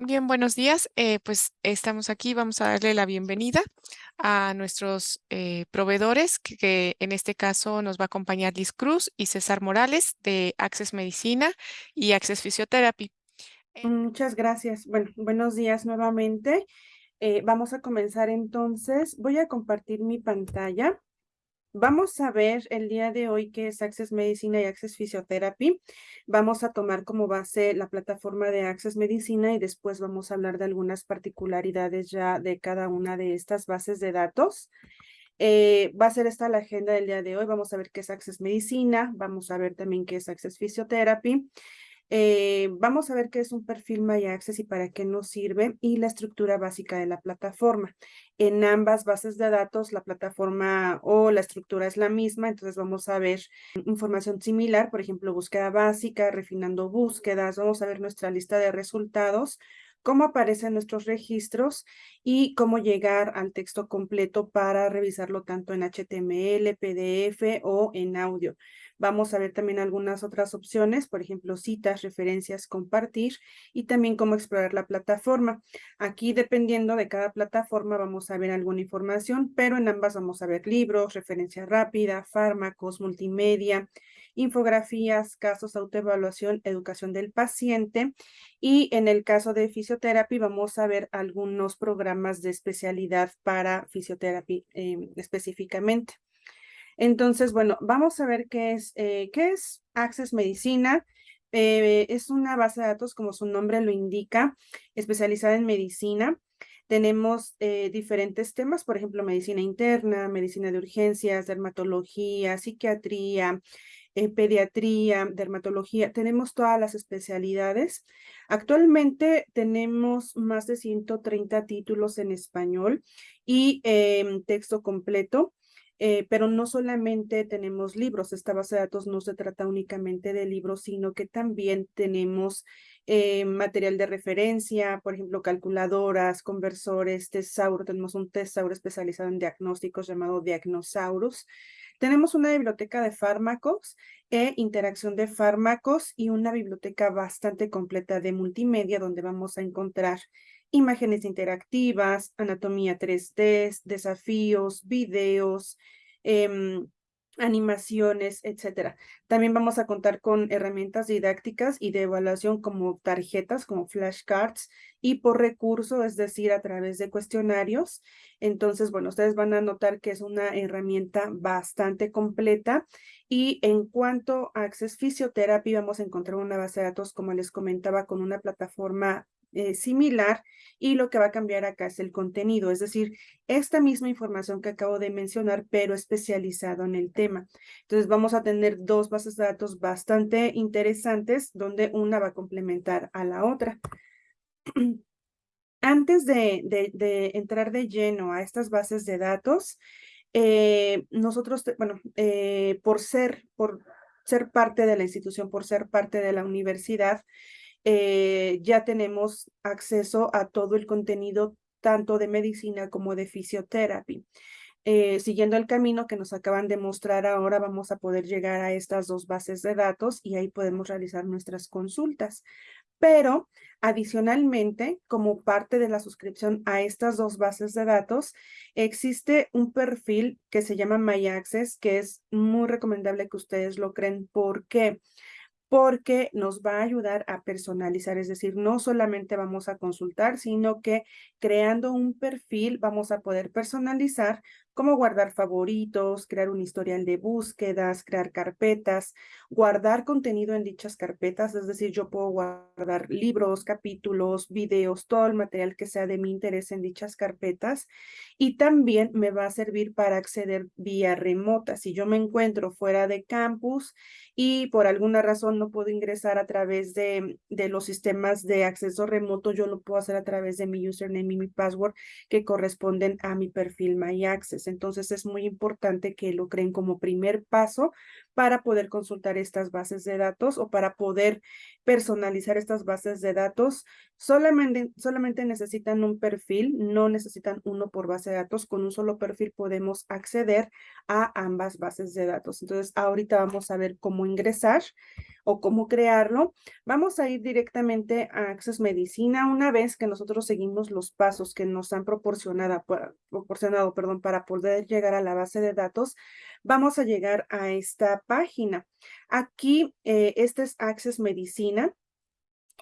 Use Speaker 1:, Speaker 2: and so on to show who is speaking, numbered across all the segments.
Speaker 1: Bien, buenos días. Eh, pues estamos aquí, vamos a darle la bienvenida a nuestros eh, proveedores, que, en este caso nos va a acompañar Liz Cruz y César Morales de Access Medicina y Access Physiotherapy.
Speaker 2: Muchas gracias. Bueno, buenos días nuevamente. Eh, vamos a comenzar entonces. Voy a compartir mi pantalla. Vamos a ver el día de hoy qué es Access Medicina y Access Physiotherapy. Vamos a tomar como base la plataforma de Access Medicina y después vamos a hablar de algunas particularidades ya de cada una de estas bases de datos. Eh, va a ser esta la agenda del día de hoy. Vamos a ver qué es Access Medicina, vamos a ver también qué es Access Physiotherapy. Eh, vamos a ver qué es un perfil My Access y para qué nos sirve y la estructura básica de la plataforma. En ambas bases de datos, la plataforma o la estructura es la misma, entonces vamos a ver información similar, por ejemplo, búsqueda básica, refinando búsquedas, vamos a ver nuestra lista de resultados, cómo aparecen nuestros registros y cómo llegar al texto completo para revisarlo tanto en HTML, PDF o en audio. Vamos a ver también algunas otras opciones, por ejemplo, citas, referencias, compartir y también cómo explorar la plataforma. Aquí, dependiendo de cada plataforma, vamos a ver alguna información, pero en ambas vamos a ver libros, referencia rápida, fármacos, multimedia, infografías, casos, autoevaluación, educación del paciente. Y en el caso de fisioterapia, vamos a ver algunos programas de especialidad para fisioterapia eh, específicamente. Entonces, bueno, vamos a ver qué es, eh, qué es Access Medicina. Eh, es una base de datos, como su nombre lo indica, especializada en medicina. Tenemos eh, diferentes temas, por ejemplo, medicina interna, medicina de urgencias, dermatología, psiquiatría, pediatría, dermatología. Tenemos todas las especialidades. Actualmente tenemos más de 130 títulos en español y em, texto completo. Eh, pero no solamente tenemos libros, esta base de datos no se trata únicamente de libros, sino que también tenemos eh, material de referencia, por ejemplo, calculadoras, conversores, tesauro, tenemos un tesauro especializado en diagnósticos llamado Diagnosaurus. Tenemos una biblioteca de fármacos e interacción de fármacos y una biblioteca bastante completa de multimedia donde vamos a encontrar imágenes interactivas, anatomía 3D, desafíos, videos, eh, animaciones, etcétera. También vamos a contar con herramientas didácticas y de evaluación como tarjetas, como flashcards y por recurso, es decir, a través de cuestionarios. Entonces, bueno, ustedes van a notar que es una herramienta bastante completa y en cuanto a Access Physiotherapy, vamos a encontrar una base de datos, como les comentaba, con una plataforma eh, similar y lo que va a cambiar acá es el contenido, es decir, esta misma información que acabo de mencionar, pero especializado en el tema. Entonces vamos a tener dos bases de datos bastante interesantes donde una va a complementar a la otra. Antes de, entrar de lleno a estas bases de datos, eh, nosotros, bueno, eh, por ser, por ser parte de la institución, por ser parte de la universidad, eh, ya tenemos acceso a todo el contenido tanto de medicina como de fisioterapia. Eh, siguiendo el camino que nos acaban de mostrar ahora, vamos a poder llegar a estas dos bases de datos y ahí podemos realizar nuestras consultas. Pero adicionalmente, como parte de la suscripción a estas dos bases de datos, existe un perfil que se llama My Access, que es muy recomendable que ustedes lo creen. ¿Por qué? porque nos va a ayudar a personalizar, es decir, no solamente vamos a consultar, sino que creando un perfil vamos a poder personalizar cómo guardar favoritos, crear un historial de búsquedas, crear carpetas, guardar contenido en dichas carpetas, es decir, yo puedo guardar libros, capítulos, videos, todo el material que sea de mi interés en dichas carpetas y también me va a servir para acceder vía remota. Si yo me encuentro fuera de campus y por alguna razón no puedo ingresar a través de, los sistemas de acceso remoto, yo lo puedo hacer a través de mi username y mi password que corresponden a mi perfil My Access. Entonces es muy importante que lo creen como primer paso para poder consultar estas bases de datos o para poder personalizar estas bases de datos. Solamente, solamente necesitan un perfil, no necesitan uno por base de datos. Con un solo perfil podemos acceder a ambas bases de datos. Entonces ahorita vamos a ver cómo ingresar o cómo crearlo, vamos a ir directamente a Access Medicina una vez que nosotros seguimos los pasos que nos han proporcionado, proporcionado perdón, para poder llegar a la base de datos, vamos a llegar a esta página. Aquí, eh, este es Access Medicina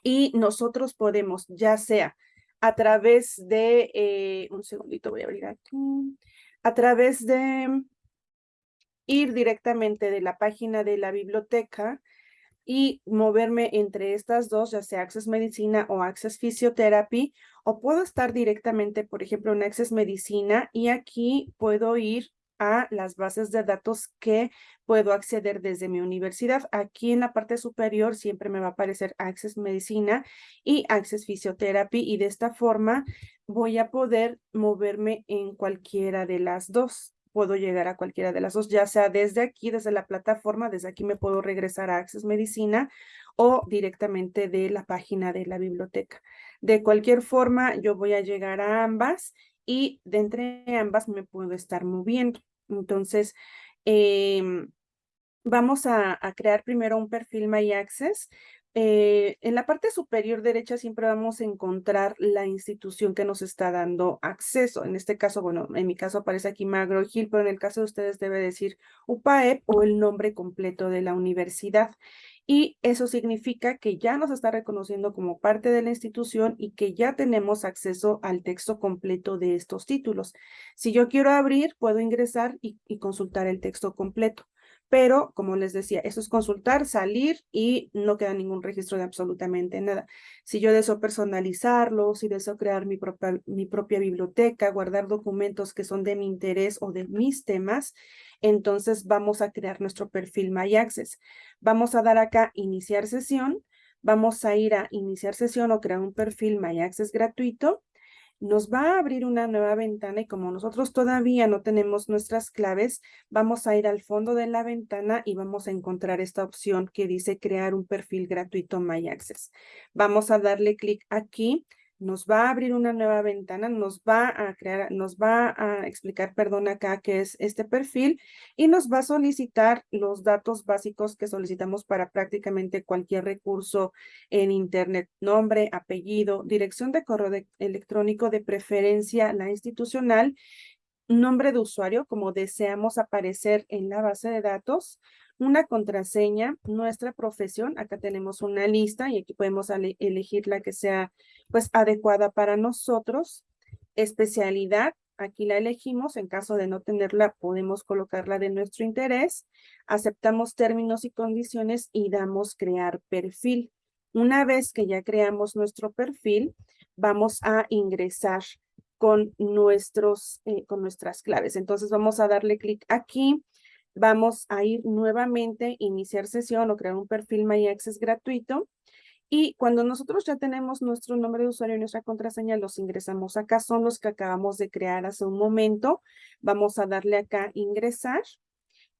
Speaker 2: y nosotros podemos, ya sea a través de, eh, un segundito voy a abrir aquí, a través de ir directamente de la página de la biblioteca y moverme entre estas dos, ya sea Access Medicina o Access Physiotherapy, o puedo estar directamente, por ejemplo, en Access Medicina y aquí puedo ir a las bases de datos que puedo acceder desde mi universidad. Aquí en la parte superior siempre me va a aparecer Access Medicina y Access Physiotherapy y de esta forma voy a poder moverme en cualquiera de las dos. Puedo llegar a cualquiera de las dos, ya sea desde aquí, desde la plataforma, desde aquí me puedo regresar a Access Medicina o directamente de la página de la biblioteca. De cualquier forma, yo voy a llegar a ambas y de entre ambas me puedo estar moviendo. Entonces, em, vamos a, crear primero un perfil My Access. Eh, en la parte superior derecha siempre vamos a encontrar la institución que nos está dando acceso. En este caso, bueno, en mi caso aparece aquí Magro Hill, pero en el caso de ustedes debe decir UPAEP o el nombre completo de la universidad y eso significa que ya nos está reconociendo como parte de la institución y que ya tenemos acceso al texto completo de estos títulos. Si yo quiero abrir, puedo ingresar y consultar el texto completo pero como les decía, eso es consultar, salir y no queda ningún registro de absolutamente nada. Si yo deseo personalizarlo, si deseo crear mi propia, mi propia biblioteca, guardar documentos que son de mi interés o de mis temas, entonces vamos a crear nuestro perfil My Access. Vamos a dar acá iniciar sesión, vamos a ir a iniciar sesión o crear un perfil My Access gratuito nos va a abrir una nueva ventana y como nosotros todavía no tenemos nuestras claves, vamos a ir al fondo de la ventana y vamos a encontrar esta opción que dice crear un perfil gratuito My Access. Vamos a darle clic aquí nos va a abrir una nueva ventana, nos va a crear, nos va a explicar, perdón, acá qué es este perfil y nos va a solicitar los datos básicos que solicitamos para prácticamente cualquier recurso en internet, nombre, apellido, dirección de correo electrónico de preferencia, la institucional, nombre de usuario como deseamos aparecer en la base de datos, una contraseña, nuestra profesión, acá tenemos una lista y aquí podemos elegir la que sea pues adecuada para nosotros, especialidad, aquí la elegimos, en caso de no tenerla podemos colocarla de nuestro interés, aceptamos términos y condiciones y damos crear perfil. Una vez que ya creamos nuestro perfil, vamos a ingresar con, nuestros, eh, con nuestras claves. Entonces vamos a darle clic aquí, vamos a ir nuevamente, iniciar sesión o crear un perfil My Access gratuito. Y cuando nosotros ya tenemos nuestro nombre de usuario y nuestra contraseña, los ingresamos acá. Son los que acabamos de crear hace un momento. Vamos a darle acá ingresar.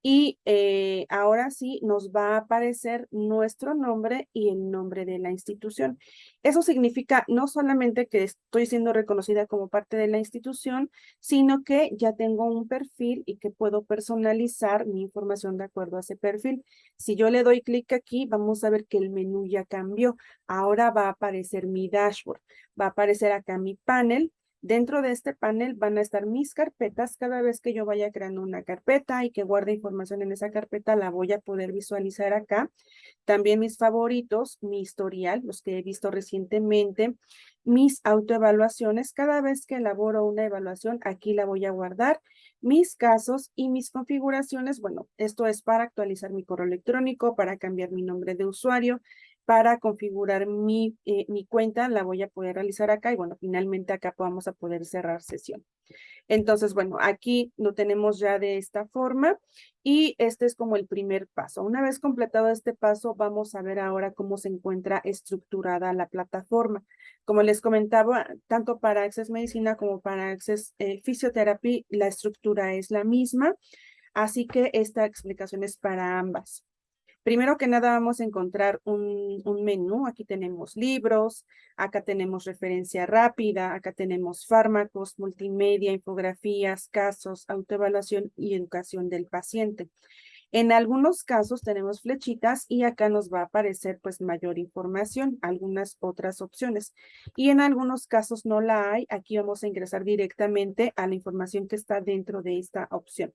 Speaker 2: Y eh, ahora sí nos va a aparecer nuestro nombre y el nombre de la institución. Eso significa no solamente que estoy siendo reconocida como parte de la institución, sino que ya tengo un perfil y que puedo personalizar mi información de acuerdo a ese perfil. Si yo le doy clic aquí, vamos a ver que el menú ya cambió. Ahora va a aparecer mi dashboard. Va a aparecer acá mi panel Dentro de este panel van a estar mis carpetas. Cada vez que yo vaya creando una carpeta y que guarde información en esa carpeta, la voy a poder visualizar acá. También mis favoritos, mi historial, los que he visto recientemente, mis autoevaluaciones. Cada vez que elaboro una evaluación, aquí la voy a guardar. Mis casos y mis configuraciones. Bueno, esto es para actualizar mi correo electrónico, para cambiar mi nombre de usuario, para configurar mi, eh, mi cuenta, la voy a poder realizar acá y bueno, finalmente acá vamos a poder cerrar sesión. Entonces, bueno, aquí lo tenemos ya de esta forma y este es como el primer paso. Una vez completado este paso, vamos a ver ahora cómo se encuentra estructurada la plataforma. Como les comentaba, tanto para Access Medicina como para Access eh, la estructura es la misma, así que esta explicación es para ambas. Primero que nada vamos a encontrar un, menú. Aquí tenemos libros, acá tenemos referencia rápida, acá tenemos fármacos, multimedia, infografías, casos, autoevaluación y educación del paciente. En algunos casos tenemos flechitas y acá nos va a aparecer pues mayor información, algunas otras opciones. Y en algunos casos no la hay, aquí vamos a ingresar directamente a la información que está dentro de esta opción.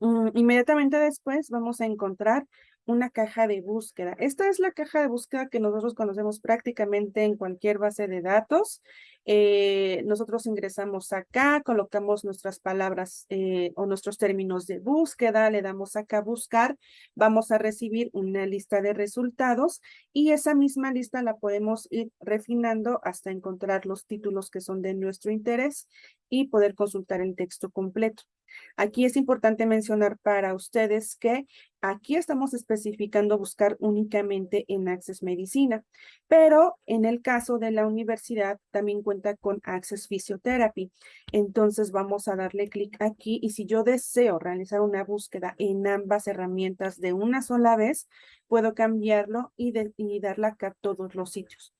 Speaker 2: Mm, inmediatamente después vamos a encontrar una caja de búsqueda. Esta es la caja de búsqueda que nosotros conocemos prácticamente en cualquier base de datos. Eh, nosotros ingresamos acá, colocamos nuestras palabras eh, o nuestros términos de búsqueda, le damos acá buscar, vamos a recibir una lista de resultados y esa misma lista la podemos ir refinando hasta encontrar los títulos que son de nuestro interés y poder consultar el texto completo. Aquí es importante mencionar para ustedes que aquí estamos especificando buscar únicamente en Access Medicina, pero en el caso de la universidad también cuenta con Access Physiotherapy. Entonces vamos a darle clic aquí y si yo deseo realizar una búsqueda en ambas herramientas de una sola vez, puedo cambiarlo y, y darle acá a todos los sitios.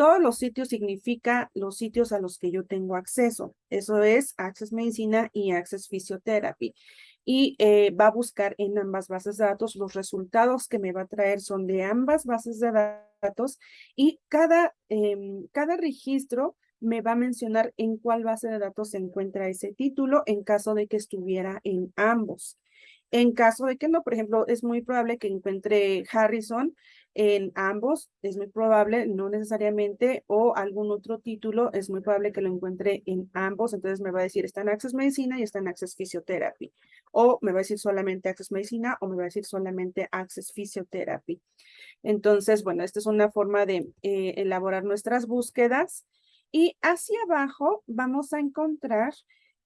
Speaker 2: Todos los sitios significa los sitios a los que yo tengo acceso. Eso es Access Medicina y Access Physiotherapy. Y eh, va a buscar en ambas bases de datos. Los resultados que me va a traer son de ambas bases de datos y cada, em, cada registro me va a mencionar en cuál base de datos se encuentra ese título en caso de que estuviera en ambos. En caso de que no, por ejemplo, es muy probable que encuentre Harrison en ambos, es muy probable, no necesariamente, o algún otro título, es muy probable que lo encuentre en ambos, entonces me va a decir está en Access Medicina y está en Access Physiotherapy, o me va a decir solamente Access Medicina o me va a decir solamente Access Physiotherapy. Entonces, bueno, esta es una forma de eh, elaborar nuestras búsquedas. Y hacia abajo vamos a encontrar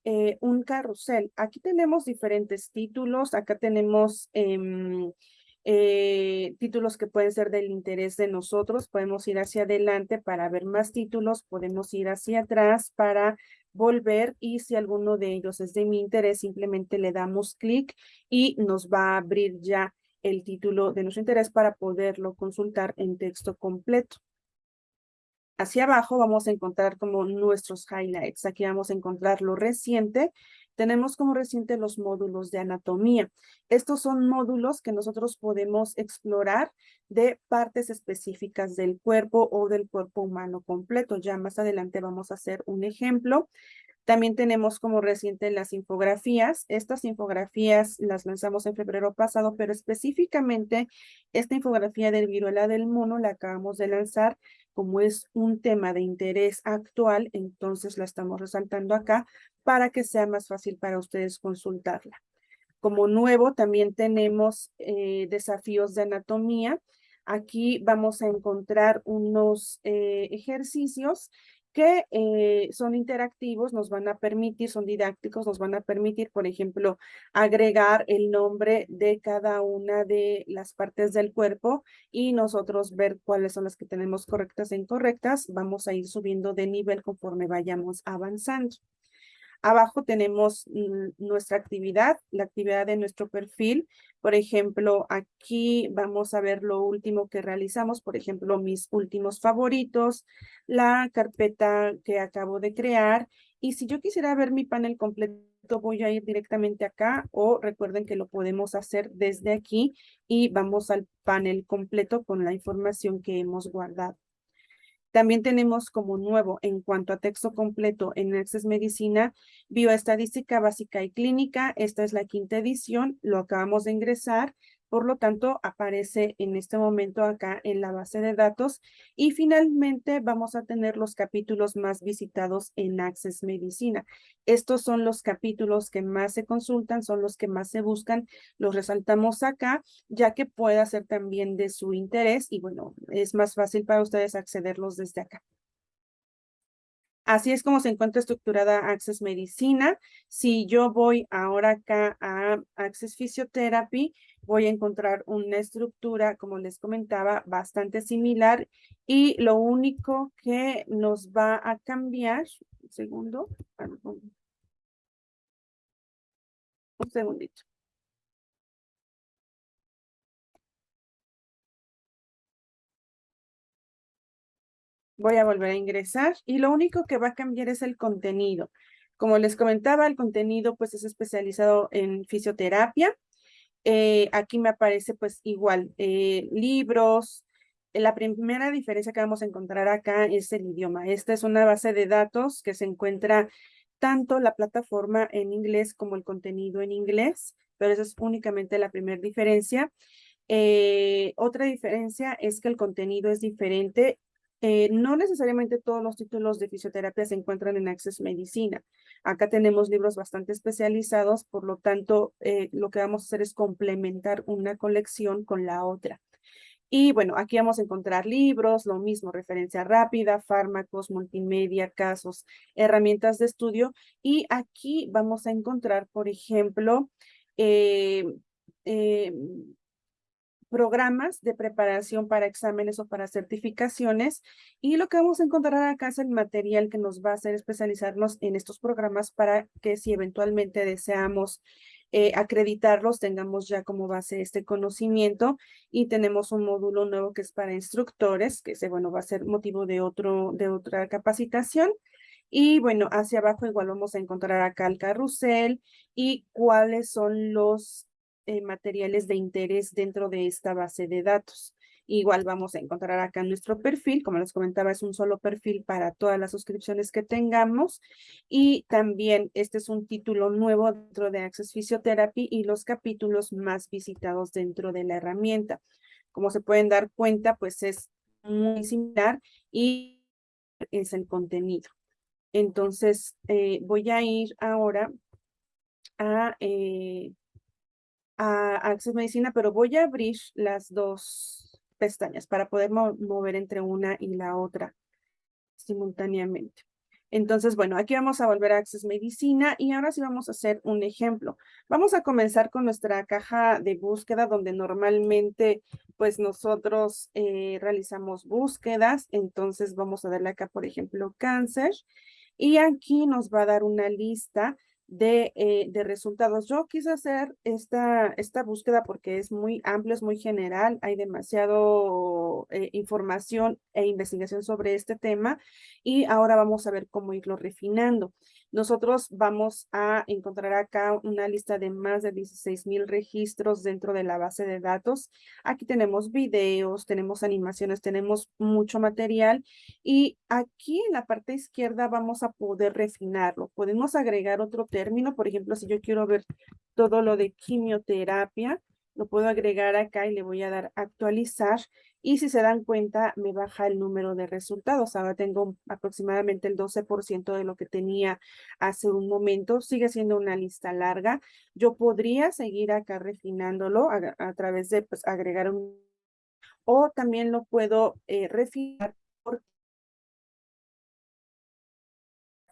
Speaker 2: eh, un carrusel. Aquí tenemos diferentes títulos, acá tenemos em, eh, títulos que pueden ser del interés de nosotros, podemos ir hacia adelante para ver más títulos, podemos ir hacia atrás para volver y si alguno de ellos es de mi interés, simplemente le damos clic y nos va a abrir ya el título de nuestro interés para poderlo consultar en texto completo. Hacia abajo vamos a encontrar como nuestros highlights. Aquí vamos a encontrar lo reciente. Tenemos como reciente los módulos de anatomía. Estos son módulos que nosotros podemos explorar de partes específicas del cuerpo o del cuerpo humano completo. Ya más adelante vamos a hacer un ejemplo. También tenemos como reciente las infografías. Estas infografías las lanzamos en febrero pasado, pero específicamente esta infografía del viruela del mono la acabamos de lanzar como es un tema de interés actual, entonces la estamos resaltando acá para que sea más fácil para ustedes consultarla. Como nuevo también tenemos eh, desafíos de anatomía. Aquí vamos a encontrar unos eh, ejercicios que eh, son interactivos, nos van a permitir, son didácticos, nos van a permitir, por ejemplo, agregar el nombre de cada una de las partes del cuerpo y nosotros ver cuáles son las que tenemos correctas e incorrectas. Vamos a ir subiendo de nivel conforme vayamos avanzando. Abajo tenemos nuestra actividad, la actividad de nuestro perfil. Por ejemplo, aquí vamos a ver lo último que realizamos, por ejemplo, mis últimos favoritos, la carpeta que acabo de crear. Y si yo quisiera ver mi panel completo, voy a ir directamente acá o recuerden que lo podemos hacer desde aquí y vamos al panel completo con la información que hemos guardado. También tenemos como nuevo en cuanto a texto completo en Access Medicina, Bioestadística Básica y Clínica. Esta es la quinta edición, lo acabamos de ingresar. Por lo tanto, aparece en este momento acá en la base de datos. Y finalmente vamos a tener los capítulos más visitados en Access Medicina. Estos son los capítulos que más se consultan, son los que más se buscan. Los resaltamos acá, ya que pueda ser también de su interés y bueno, es más fácil para ustedes accederlos desde acá. Así es como se encuentra estructurada Access Medicina. Si yo voy ahora acá a Access Physiotherapy, voy a encontrar una estructura, como les comentaba, bastante similar y lo único que nos va a cambiar, un segundo, un segundito. Voy a volver a ingresar y lo único que va a cambiar es el contenido. Como les comentaba, el contenido pues es especializado en fisioterapia. Eh, aquí me aparece pues igual, eh, libros. La primera diferencia que vamos a encontrar acá es el idioma. Esta es una base de datos que se encuentra tanto la plataforma en inglés como el contenido en inglés, pero esa es únicamente la primera diferencia. Eh, otra diferencia es que el contenido es diferente. Eh, no necesariamente todos los títulos de fisioterapia se encuentran en Access Medicina. Acá tenemos libros bastante especializados, por lo tanto, eh, lo que vamos a hacer es complementar una colección con la otra. Y bueno, aquí vamos a encontrar libros, lo mismo, referencia rápida, fármacos, multimedia, casos, herramientas de estudio. Y aquí vamos a encontrar, por ejemplo, eh, programas de preparación para exámenes o para certificaciones. Y lo que vamos a encontrar acá es el material que nos va a hacer especializarnos en estos programas para que si eventualmente deseamos eh, acreditarlos, tengamos ya como base este conocimiento y tenemos un módulo nuevo que es para instructores, que ese, bueno, va a ser motivo de, otro, de otra capacitación. Y bueno, hacia abajo igual vamos a encontrar acá el carrusel y cuáles son los eh, materiales de interés dentro de esta base de datos. Igual vamos a encontrar acá nuestro perfil, como les comentaba, es un solo perfil para todas las suscripciones que tengamos. Y también este es un título nuevo dentro de Access Physiotherapy y los capítulos más visitados dentro de la herramienta. Como se pueden dar cuenta, pues es muy similar y es el contenido. Entonces, eh, voy a ir ahora a eh, a Access Medicina, pero voy a abrir las dos pestañas para poder mover entre una y la otra simultáneamente. Entonces, bueno, aquí vamos a volver a Access Medicina y ahora sí vamos a hacer un ejemplo. Vamos a comenzar con nuestra caja de búsqueda donde normalmente pues nosotros eh, realizamos búsquedas. Entonces vamos a darle acá, por ejemplo, cáncer y aquí nos va a dar una lista de, eh, de, resultados. Yo quise hacer esta, esta búsqueda porque es muy amplio, es muy general, hay demasiado eh, información e investigación sobre este tema y ahora vamos a ver cómo irlo refinando. Nosotros vamos a encontrar acá una lista de más de 16 mil registros dentro de la base de datos. Aquí tenemos videos, tenemos animaciones, tenemos mucho material y aquí en la parte izquierda vamos a poder refinarlo. Podemos agregar otro término, por ejemplo, si yo quiero ver todo lo de quimioterapia, lo puedo agregar acá y le voy a dar actualizar y si se dan cuenta, me baja el número de resultados. Ahora tengo aproximadamente el 12% de lo que tenía hace un momento. Sigue siendo una lista larga. Yo podría seguir acá refinándolo a, través de pues, agregar un... O también lo puedo eh, refinar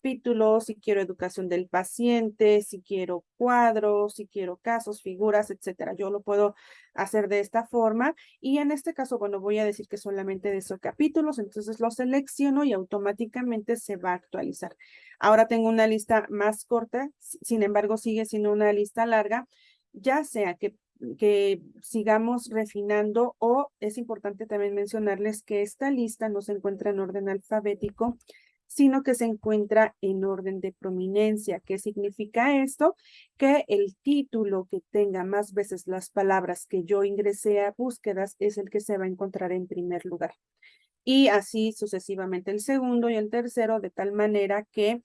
Speaker 2: capítulos, si quiero educación del paciente, si quiero cuadros, si quiero casos, figuras, etcétera. Yo lo puedo hacer de esta forma y en este caso, bueno, voy a decir que solamente de esos capítulos, entonces lo selecciono y automáticamente se va a actualizar. Ahora tengo una lista más corta, sin embargo sigue siendo una lista larga, ya sea que que sigamos refinando o es importante también mencionarles que esta lista no se encuentra en orden alfabético, sino que se encuentra en orden de prominencia. ¿Qué significa esto? Que el título que tenga más veces las palabras que yo ingresé a búsquedas es el que se va a encontrar en primer lugar. Y así sucesivamente el segundo y el tercero, de tal manera que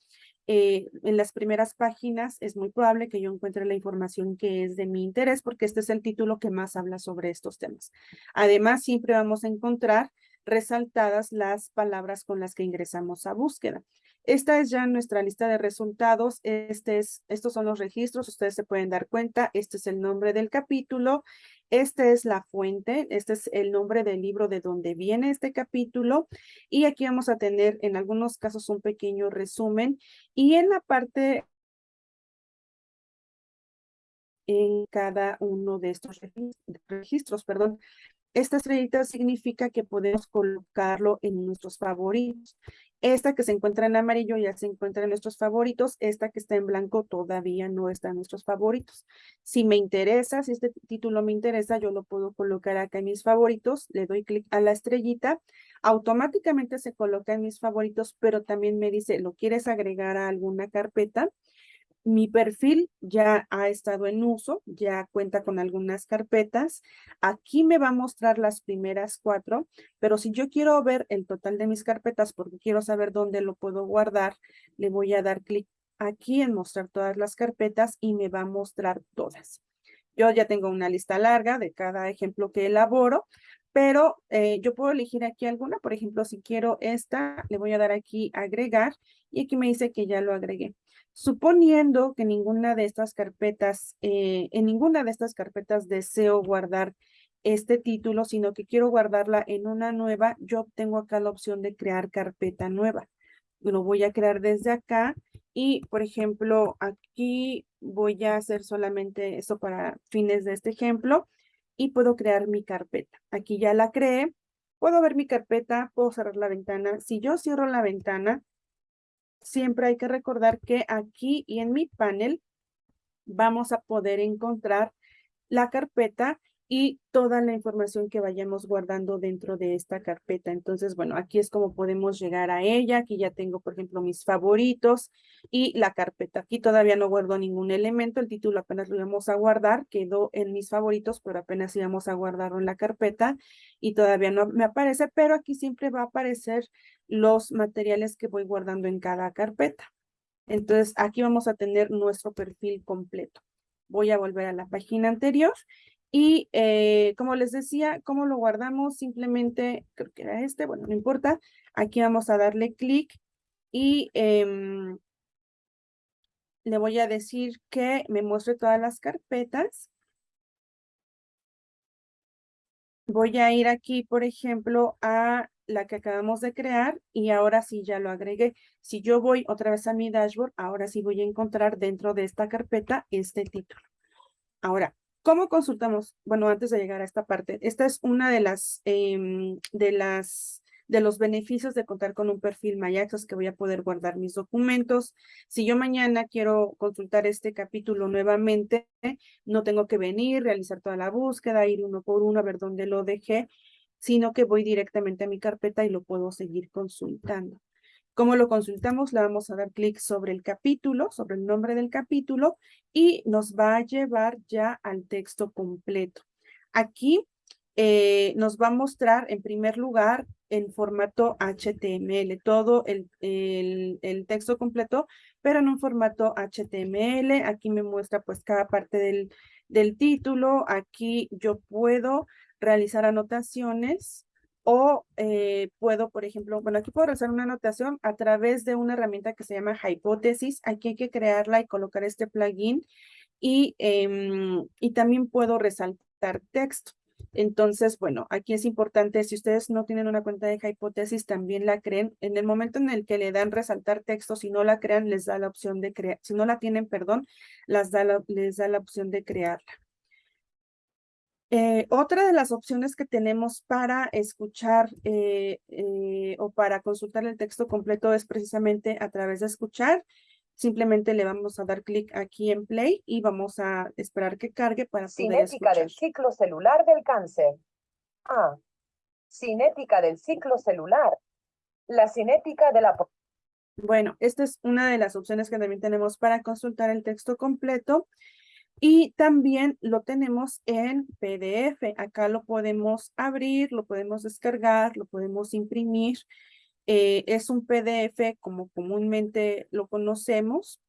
Speaker 2: eh, en las primeras páginas es muy probable que yo encuentre la información que es de mi interés porque este es el título que más habla sobre estos temas. Además, siempre vamos a encontrar resaltadas las palabras con las que ingresamos a búsqueda. Esta es ya nuestra lista de resultados. Este es, estos son los registros, ustedes se pueden dar cuenta. Este es el nombre del capítulo. Esta es la fuente, este es el nombre del libro de donde viene este capítulo. Y aquí vamos a tener en algunos casos un pequeño resumen. Y en la parte en cada uno de estos registros, perdón, esta estrellita significa que podemos colocarlo en nuestros favoritos. Esta que se encuentra en amarillo ya se encuentra en nuestros favoritos. Esta que está en blanco todavía no está en nuestros favoritos. Si me interesa, si este título me interesa, yo lo puedo colocar acá en mis favoritos. Le doy clic a la estrellita. Automáticamente se coloca en mis favoritos, pero también me dice, ¿lo quieres agregar a alguna carpeta? Mi perfil ya ha estado en uso, ya cuenta con algunas carpetas. Aquí me va a mostrar las primeras cuatro, pero si yo quiero ver el total de mis carpetas porque quiero saber dónde lo puedo guardar, le voy a dar clic aquí en mostrar todas las carpetas y me va a mostrar todas. Yo ya tengo una lista larga de cada ejemplo que elaboro, pero eh, yo puedo elegir aquí alguna. Por ejemplo, si quiero esta, le voy a dar aquí agregar y aquí me dice que ya lo agregué. Suponiendo que ninguna de estas carpetas, eh, en ninguna de estas carpetas deseo guardar este título, sino que quiero guardarla en una nueva, yo tengo acá la opción de crear carpeta nueva. Lo voy a crear desde acá y, por ejemplo, aquí voy a hacer solamente eso para fines de este ejemplo y puedo crear mi carpeta. Aquí ya la creé, puedo ver mi carpeta, puedo cerrar la ventana. Si yo cierro la ventana, siempre hay que recordar que aquí y en mi panel vamos a poder encontrar la carpeta y toda la información que vayamos guardando dentro de esta carpeta. Entonces, bueno, aquí es como podemos llegar a ella. Aquí ya tengo, por ejemplo, mis favoritos y la carpeta. Aquí todavía no guardo ningún elemento. El título apenas lo íbamos a guardar. Quedó en mis favoritos, pero apenas íbamos a guardarlo en la carpeta y todavía no me aparece, pero aquí siempre va a aparecer los materiales que voy guardando en cada carpeta. Entonces, aquí vamos a tener nuestro perfil completo. Voy a volver a la página anterior y eh, como les decía, ¿cómo lo guardamos? Simplemente, creo que era este, bueno, no importa. Aquí vamos a darle clic y em, le voy a decir que me muestre todas las carpetas. Voy a ir aquí, por ejemplo, a la que acabamos de crear y ahora sí ya lo agregué. Si yo voy otra vez a mi dashboard, ahora sí voy a encontrar dentro de esta carpeta este título. Ahora, ¿Cómo consultamos? Bueno, antes de llegar a esta parte, esta es una de las, em, de las, de los beneficios de contar con un perfil MyAccess que voy a poder guardar mis documentos. Si yo mañana quiero consultar este capítulo nuevamente, no tengo que venir, realizar toda la búsqueda, ir uno por uno a ver dónde lo dejé, sino que voy directamente a mi carpeta y lo puedo seguir consultando. ¿Cómo lo consultamos? Le vamos a dar clic sobre el capítulo, sobre el nombre del capítulo y nos va a llevar ya al texto completo. Aquí eh, nos va a mostrar en primer lugar en formato HTML, todo el, texto completo, pero en un formato HTML. Aquí me muestra pues cada parte del título. Aquí yo puedo realizar anotaciones o eh, puedo, por ejemplo, bueno, aquí puedo hacer una anotación a través de una herramienta que se llama Hypothesis. Aquí hay que crearla y colocar este plugin. Y, em, y también puedo resaltar texto. Entonces, bueno, aquí es importante, si ustedes no tienen una cuenta de Hypothesis, también la creen. En el momento en el que le dan resaltar texto, si no la crean, les da la opción de crear. Si no la tienen, perdón, las da les da la opción de crearla. Eh, otra de las opciones que tenemos para escuchar eh, eh, o para consultar el texto completo es precisamente a través de escuchar. Simplemente le vamos a dar clic aquí en play y vamos a esperar que cargue para poder
Speaker 3: Cinética del ciclo celular del cáncer. Ah, cinética del ciclo celular. La cinética de la...
Speaker 2: Bueno, esta es una de las opciones que también tenemos para consultar el texto completo. Y también lo tenemos en PDF. Acá lo podemos abrir, lo podemos descargar, lo podemos imprimir. Eh, es un PDF como comúnmente lo conocemos.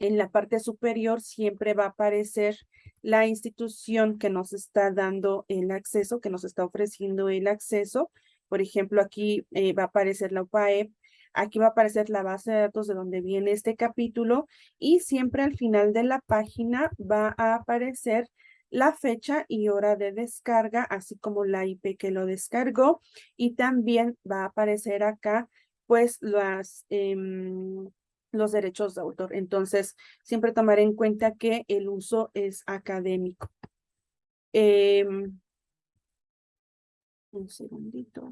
Speaker 2: En la parte superior siempre va a aparecer la institución que nos está dando el acceso, que nos está ofreciendo el acceso. Por ejemplo, aquí eh, va a aparecer la UPAEP Aquí va a aparecer la base de datos de donde viene este capítulo y siempre al final de la página va a aparecer la fecha y hora de descarga, así como la IP que lo descargó. Y también va a aparecer acá, pues, em, los derechos de autor. Entonces, siempre tomar en cuenta que el uso es académico. Em, un segundito.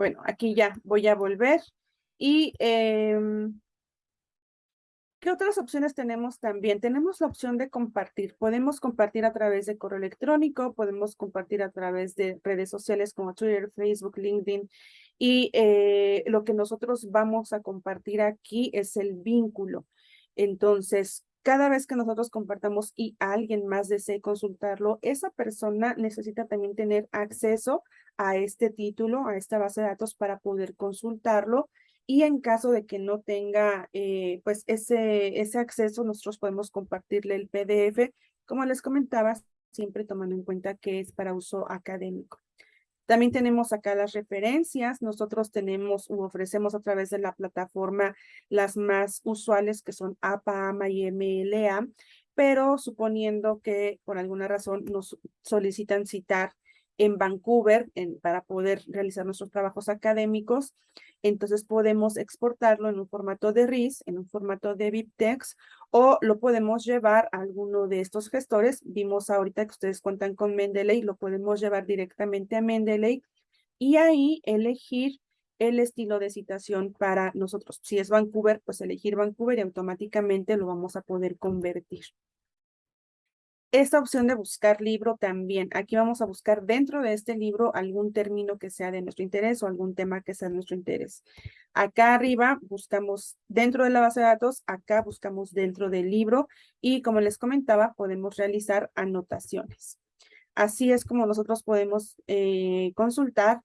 Speaker 2: Bueno, aquí ya voy a volver. Y, em, ¿qué otras opciones tenemos también? Tenemos la opción de compartir. Podemos compartir a través de correo electrónico, podemos compartir a través de redes sociales como Twitter, Facebook, LinkedIn Y eh, lo que nosotros vamos a compartir aquí es el vínculo. Entonces, cada vez que nosotros compartamos y alguien más desee consultarlo, esa persona necesita también tener acceso a este título, a esta base de datos para poder consultarlo. Y en caso de que no tenga eh, pues ese, ese acceso, nosotros podemos compartirle el PDF, como les comentaba, siempre tomando en cuenta que es para uso académico. También tenemos acá las referencias. Nosotros tenemos u ofrecemos a través de la plataforma las más usuales que son APA, AMA y MLA, pero suponiendo que por alguna razón nos solicitan citar en Vancouver para poder realizar nuestros trabajos académicos, entonces podemos exportarlo en un formato de RIS, en un formato de BibTeX, o lo podemos llevar a alguno de estos gestores. Vimos ahorita que ustedes cuentan con Mendeley, lo podemos llevar directamente a Mendeley y ahí elegir el estilo de citación para nosotros. Si es Vancouver, pues elegir Vancouver y automáticamente lo vamos a poder convertir. Esta opción de buscar libro también. Aquí vamos a buscar dentro de este libro algún término que sea de nuestro interés o algún tema que sea de nuestro interés. Acá arriba buscamos dentro de la base de datos, acá buscamos dentro del libro y como les comentaba, podemos realizar anotaciones. Así es como nosotros podemos eh, consultar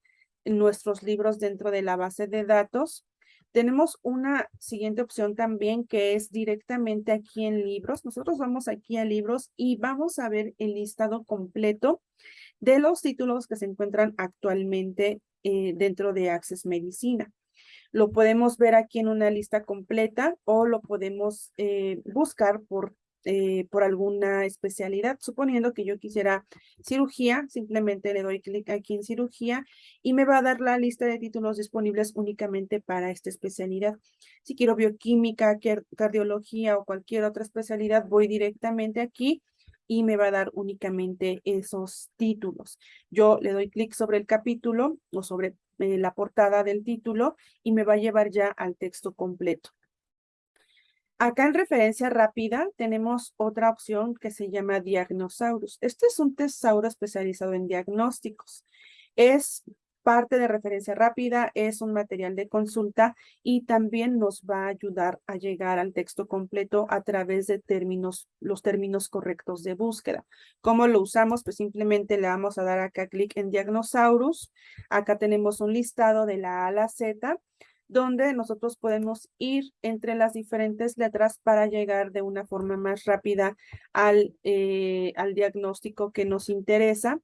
Speaker 2: nuestros libros dentro de la base de datos tenemos una siguiente opción también que es directamente aquí en libros. Nosotros vamos aquí a libros y vamos a ver el listado completo de los títulos que se encuentran actualmente eh, dentro de Access Medicina. Lo podemos ver aquí en una lista completa o lo podemos eh, buscar por eh, por alguna especialidad. Suponiendo que yo quisiera cirugía, simplemente le doy clic aquí en cirugía y me va a dar la lista de títulos disponibles únicamente para esta especialidad. Si quiero bioquímica, cardiología o cualquier otra especialidad, voy directamente aquí y me va a dar únicamente esos títulos. Yo le doy clic sobre el capítulo o sobre eh, la portada del título y me va a llevar ya al texto completo. Acá en referencia rápida tenemos otra opción que se llama Diagnosaurus. Este es un tesauro especializado en diagnósticos. Es parte de referencia rápida, es un material de consulta y también nos va a ayudar a llegar al texto completo a través de los términos correctos de búsqueda. ¿Cómo lo usamos? Pues simplemente le vamos a dar acá clic en Diagnosaurus. Acá tenemos un listado de la A a la Z donde nosotros podemos ir entre las diferentes letras para llegar de una forma más rápida al, eh, al diagnóstico que nos interesa.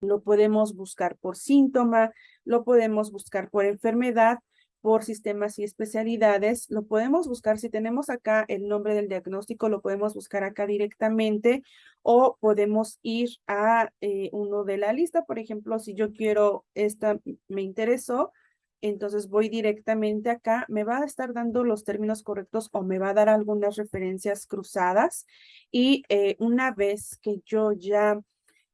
Speaker 2: Lo podemos buscar por síntoma, lo podemos buscar por enfermedad, por sistemas y especialidades. Lo podemos buscar, si tenemos acá el nombre del diagnóstico, lo podemos buscar acá directamente o podemos ir a eh, uno de la lista. Por ejemplo, si yo quiero, esta me interesó, entonces voy directamente acá, me va a estar dando los términos correctos o me va a dar algunas referencias cruzadas y eh, una vez que yo ya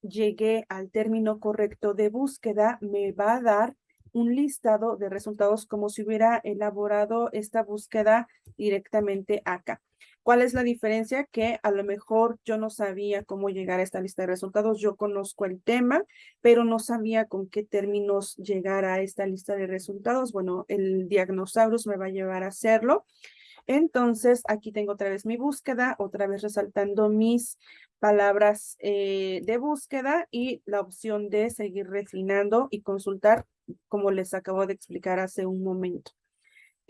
Speaker 2: llegué al término correcto de búsqueda, me va a dar un listado de resultados como si hubiera elaborado esta búsqueda directamente acá. ¿Cuál es la diferencia? Que a lo mejor yo no sabía cómo llegar a esta lista de resultados. Yo conozco el tema, pero no sabía con qué términos llegar a esta lista de resultados. Bueno, el Diagnosaurus me va a llevar a hacerlo. Entonces, aquí tengo otra vez mi búsqueda, otra vez resaltando mis palabras eh, de búsqueda y la opción de seguir refinando y consultar, como les acabo de explicar hace un momento.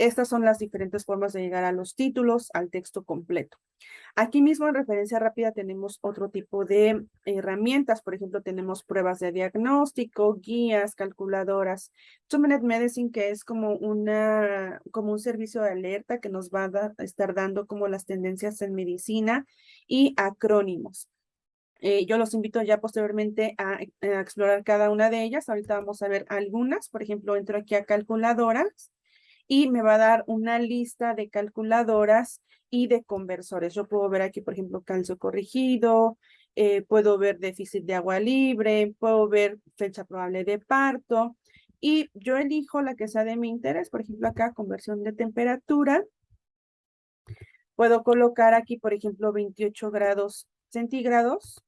Speaker 2: Estas son las diferentes formas de llegar a los títulos, al texto completo. Aquí mismo en referencia rápida tenemos otro tipo de herramientas. Por ejemplo, tenemos pruebas de diagnóstico, guías, calculadoras. Two Minute Medicine, que es como, una, como un servicio de alerta que nos va a, estar dando como las tendencias en medicina y acrónimos. Eh, yo los invito ya posteriormente a, a, explorar cada una de ellas. Ahorita vamos a ver algunas. Por ejemplo, entro aquí a calculadoras y me va a dar una lista de calculadoras y de conversores. Yo puedo ver aquí, por ejemplo, calcio corregido, eh, puedo ver déficit de agua libre, puedo ver fecha probable de parto y yo elijo la que sea de mi interés, por ejemplo, acá conversión de temperatura. Puedo colocar aquí, por ejemplo, 28 grados centígrados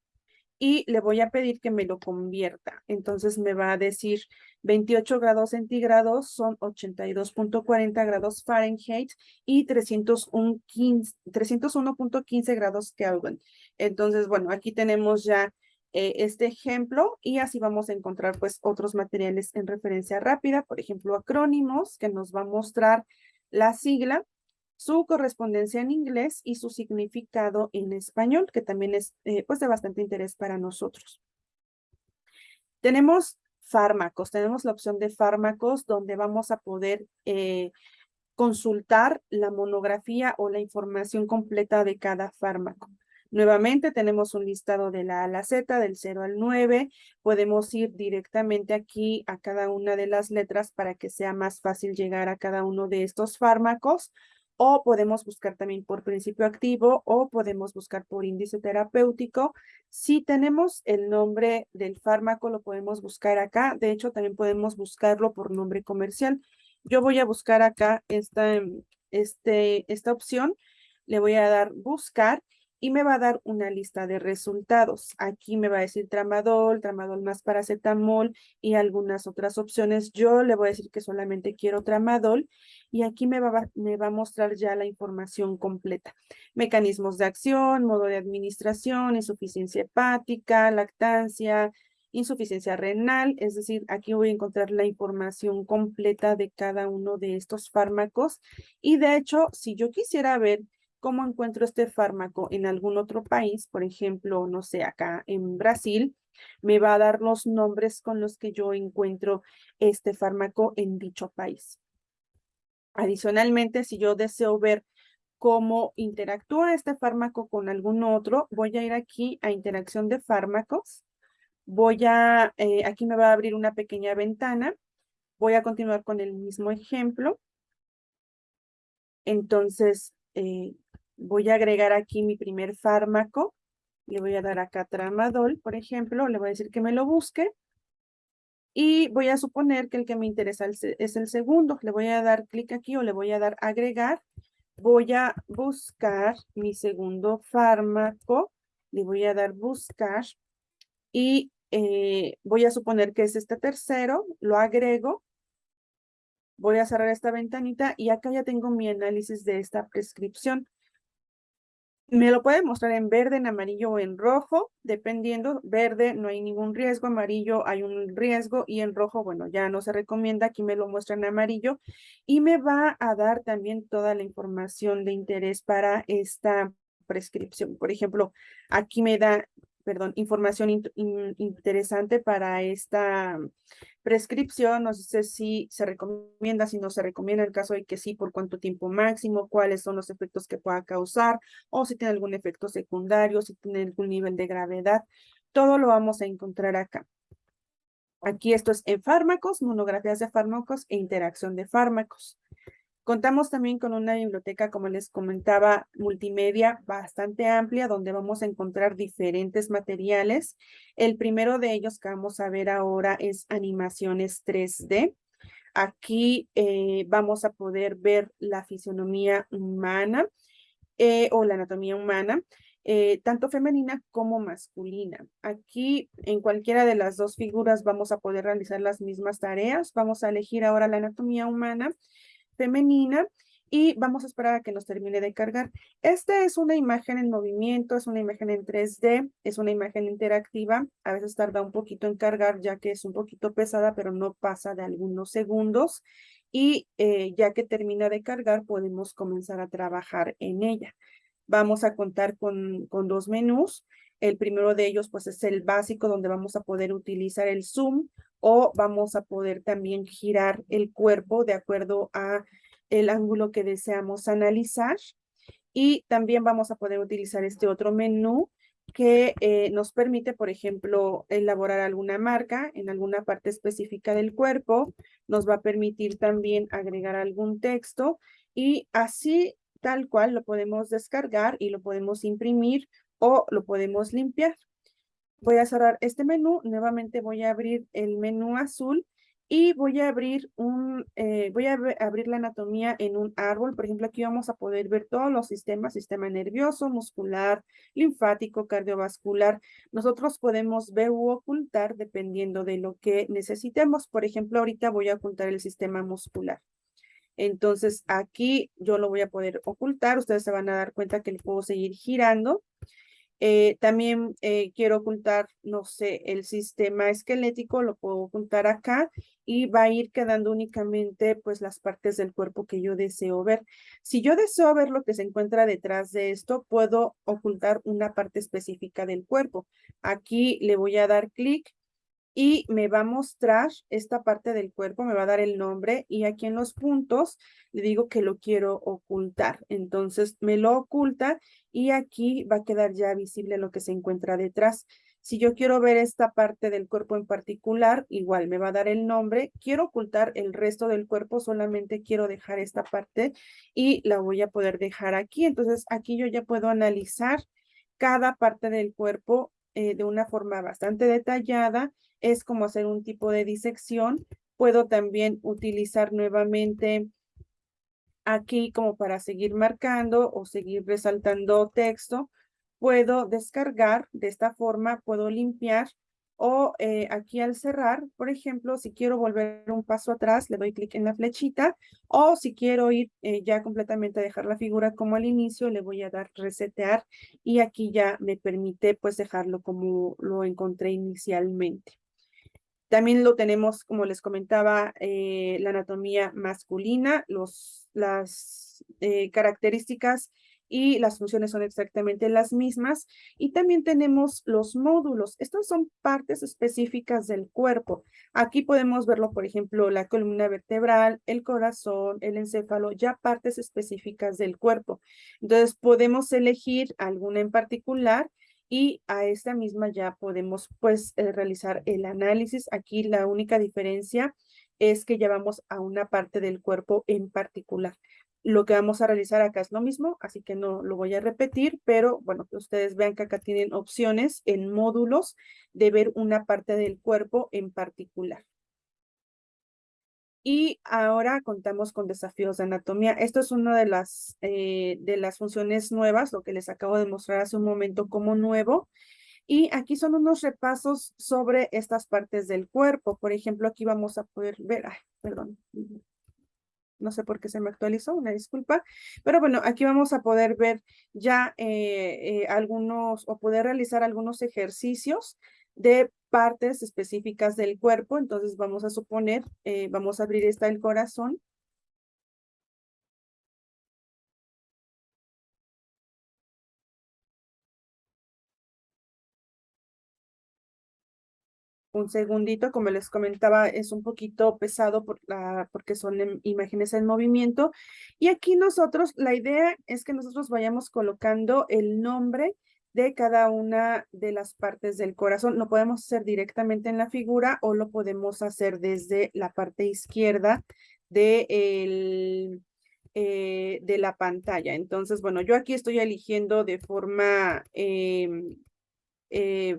Speaker 2: y le voy a pedir que me lo convierta. Entonces me va a decir 28 grados centígrados son 82.40 grados Fahrenheit y 301.15 grados Kelvin. Entonces, bueno, aquí tenemos ya eh, este ejemplo y así vamos a encontrar pues otros materiales en referencia rápida, por ejemplo, acrónimos que nos va a mostrar la sigla su correspondencia en inglés y su significado en español, que también es eh, pues de bastante interés para nosotros. Tenemos fármacos, tenemos la opción de fármacos donde vamos a poder eh, consultar la monografía o la información completa de cada fármaco. Nuevamente tenemos un listado de la A a la Z, del 0 al 9. Podemos ir directamente aquí a cada una de las letras para que sea más fácil llegar a cada uno de estos fármacos o podemos buscar también por principio activo o podemos buscar por índice terapéutico. Si tenemos el nombre del fármaco, lo podemos buscar acá. De hecho, también podemos buscarlo por nombre comercial. Yo voy a buscar acá esta, este, esta opción. Le voy a dar buscar y me va a dar una lista de resultados. Aquí me va a decir tramadol, tramadol más paracetamol y algunas otras opciones. Yo le voy a decir que solamente quiero tramadol y aquí me va, me va a mostrar ya la información completa. Mecanismos de acción, modo de administración, insuficiencia hepática, lactancia, insuficiencia renal, es decir, aquí voy a encontrar la información completa de cada uno de estos fármacos y de hecho, si yo quisiera ver cómo encuentro este fármaco en algún otro país, por ejemplo, no sé, acá en Brasil, me va a dar los nombres con los que yo encuentro este fármaco en dicho país. Adicionalmente, si yo deseo ver cómo interactúa este fármaco con algún otro, voy a ir aquí a interacción de fármacos. Voy a, eh, aquí me va a abrir una pequeña ventana. Voy a continuar con el mismo ejemplo. Entonces, eh, voy a agregar aquí mi primer fármaco. Le voy a dar acá tramadol, por ejemplo. Le voy a decir que me lo busque. Y voy a suponer que el que me interesa es el segundo. Le voy a dar clic aquí o le voy a dar agregar. Voy a buscar mi segundo fármaco. Le voy a dar buscar. Y eh, voy a suponer que es este tercero. Lo agrego. Voy a cerrar esta ventanita y acá ya tengo mi análisis de esta prescripción. Me lo puede mostrar en verde, en amarillo o en rojo, dependiendo. Verde no hay ningún riesgo, amarillo hay un riesgo y en rojo, bueno, ya no se recomienda. Aquí me lo muestra en amarillo y me va a dar también toda la información de interés para esta prescripción. Por ejemplo, aquí me da perdón, información interesante para esta prescripción. No sé si se recomienda, si no se recomienda, en el caso de que sí, por cuánto tiempo máximo, cuáles son los efectos que pueda causar, o si tiene algún efecto secundario, si tiene algún nivel de gravedad. Todo lo vamos a encontrar acá. Aquí esto es en fármacos, monografías de fármacos e interacción de fármacos. Contamos también con una biblioteca, como les comentaba, multimedia bastante amplia, donde vamos a encontrar diferentes materiales. El primero de ellos que vamos a ver ahora es animaciones 3D. Aquí eh, vamos a poder ver la fisionomía humana eh, o la anatomía humana, eh, tanto femenina como masculina. Aquí en cualquiera de las dos figuras vamos a poder realizar las mismas tareas. Vamos a elegir ahora la anatomía humana femenina y vamos a esperar a que nos termine de cargar. Esta es una imagen en movimiento, es una imagen en 3D, es una imagen interactiva. A veces tarda un poquito en cargar ya que es un poquito pesada, pero no pasa de algunos segundos. Y eh, ya que termina de cargar, podemos comenzar a trabajar en ella. Vamos a contar con, con dos menús. El primero de ellos pues es el básico donde vamos a poder utilizar el zoom o vamos a poder también girar el cuerpo de acuerdo a el ángulo que deseamos analizar. Y también vamos a poder utilizar este otro menú que eh, nos permite, por ejemplo, elaborar alguna marca en alguna parte específica del cuerpo. Nos va a permitir también agregar algún texto y así tal cual lo podemos descargar y lo podemos imprimir o lo podemos limpiar. Voy a cerrar este menú, nuevamente voy a abrir el menú azul y voy a abrir un, eh, voy a abrir la anatomía en un árbol. Por ejemplo, aquí vamos a poder ver todos los sistemas, sistema nervioso, muscular, linfático, cardiovascular. Nosotros podemos ver u ocultar dependiendo de lo que necesitemos. Por ejemplo, ahorita voy a ocultar el sistema muscular. Entonces, aquí yo lo voy a poder ocultar. Ustedes se van a dar cuenta que le puedo seguir girando eh, también eh, quiero ocultar, no sé, el sistema esquelético, lo puedo ocultar acá y va a ir quedando únicamente pues las partes del cuerpo que yo deseo ver. Si yo deseo ver lo que se encuentra detrás de esto, puedo ocultar una parte específica del cuerpo. Aquí le voy a dar clic y me va a mostrar esta parte del cuerpo, me va a dar el nombre y aquí en los puntos le digo que lo quiero ocultar. Entonces me lo oculta y aquí va a quedar ya visible lo que se encuentra detrás. Si yo quiero ver esta parte del cuerpo en particular, igual me va a dar el nombre. Quiero ocultar el resto del cuerpo, solamente quiero dejar esta parte y la voy a poder dejar aquí. Entonces aquí yo ya puedo analizar cada parte del cuerpo eh, de una forma bastante detallada. Es como hacer un tipo de disección. Puedo también utilizar nuevamente aquí como para seguir marcando o seguir resaltando texto. Puedo descargar de esta forma, puedo limpiar o eh, aquí al cerrar, por ejemplo, si quiero volver un paso atrás, le doy clic en la flechita o si quiero ir eh, ya completamente a dejar la figura como al inicio, le voy a dar resetear y aquí ya me permite pues dejarlo como lo encontré inicialmente. También lo tenemos, como les comentaba, eh, la anatomía masculina, los, las características y las funciones son exactamente las mismas. Y también tenemos los módulos. Estas son partes específicas del cuerpo. Aquí podemos verlo, por ejemplo, la columna vertebral, el corazón, el encéfalo, ya partes específicas del cuerpo. Entonces podemos elegir alguna en particular y a esta misma ya podemos pues eh, realizar el análisis. Aquí la única diferencia es que ya vamos a una parte del cuerpo en particular. Lo que vamos a realizar acá es lo mismo, así que no lo voy a repetir, pero bueno, ustedes vean que acá tienen opciones en módulos de ver una parte del cuerpo en particular. Y ahora contamos con desafíos de anatomía. Esto es una de las, eh, de las funciones nuevas, lo que les acabo de mostrar hace un momento como nuevo. Y aquí son unos repasos sobre estas partes del cuerpo. Por ejemplo, aquí vamos a poder ver, ay, perdón, no sé por qué se me actualizó, una disculpa, pero bueno, aquí vamos a poder ver ya eh, eh, algunos o poder realizar algunos ejercicios de partes específicas del cuerpo, entonces vamos a suponer, eh, vamos a abrir esta el corazón un segundito, como les comentaba, es un poquito pesado por la, porque son imágenes en movimiento. Y aquí nosotros, la idea es que nosotros vayamos colocando el nombre de cada una de las partes del corazón. Lo podemos hacer directamente en la figura o lo podemos hacer desde la parte izquierda de, el, eh, de la pantalla. Entonces, bueno, yo aquí estoy eligiendo de forma em, eh,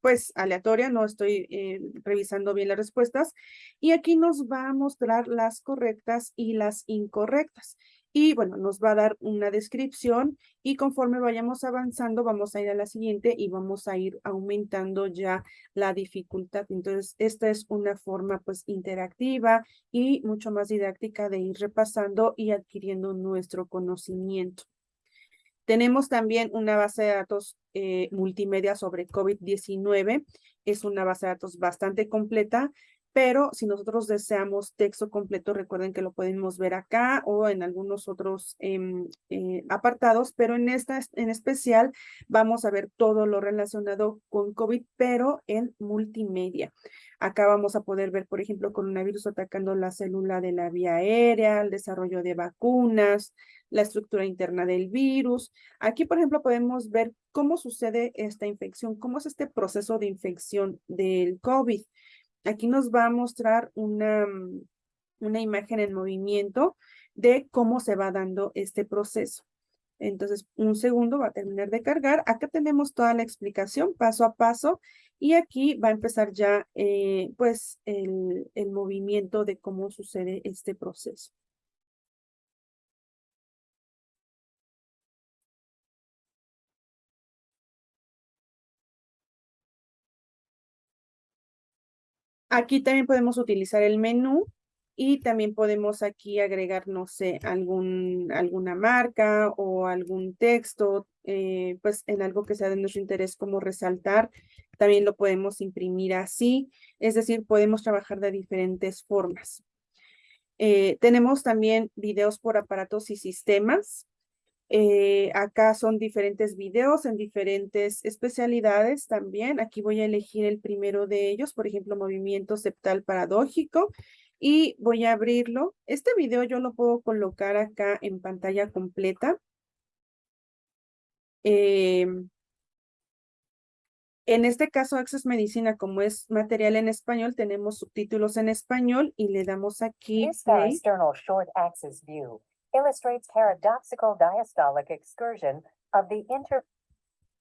Speaker 2: pues aleatoria, no estoy eh, revisando bien las respuestas. Y aquí nos va a mostrar las correctas y las incorrectas. Y bueno, nos va a dar una descripción y conforme vayamos avanzando vamos a ir a la siguiente y vamos a ir aumentando ya la dificultad. Entonces, esta es una forma pues interactiva y mucho más didáctica de ir repasando y adquiriendo nuestro conocimiento. Tenemos también una base de datos eh, multimedia sobre COVID-19. Es una base de datos bastante completa, pero si nosotros deseamos texto completo, recuerden que lo podemos ver acá o en algunos otros em, eh, apartados, pero en esta en especial vamos a ver todo lo relacionado con COVID, pero en multimedia. Acá vamos a poder ver, por ejemplo, coronavirus atacando la célula de la vía aérea, el desarrollo de vacunas, la estructura interna del virus. Aquí, por ejemplo, podemos ver cómo sucede esta infección, cómo es este proceso de infección del COVID. Aquí nos va a mostrar una, una imagen en movimiento de cómo se va dando este proceso. Entonces, un segundo va a terminar de cargar. Acá tenemos toda la explicación paso a paso y aquí va a empezar ya eh, pues el, el movimiento de cómo sucede este proceso. Aquí también podemos utilizar el menú y también podemos aquí agregar, no sé, algún, alguna marca o algún texto, eh, pues en algo que sea de nuestro interés como resaltar. También lo podemos imprimir así, es decir, podemos trabajar de diferentes formas. Eh, tenemos también videos por aparatos y sistemas. Eh, acá son diferentes videos en diferentes especialidades también. Aquí voy a elegir el primero de ellos, por ejemplo, movimiento septal paradójico. Y voy a abrirlo. Este video yo lo puedo colocar acá en pantalla completa. Em, en este caso, Access Medicina, como es material en español, tenemos subtítulos en español y le damos aquí play.
Speaker 3: short axis view illustrates paradoxical diastolic excursion of the inter...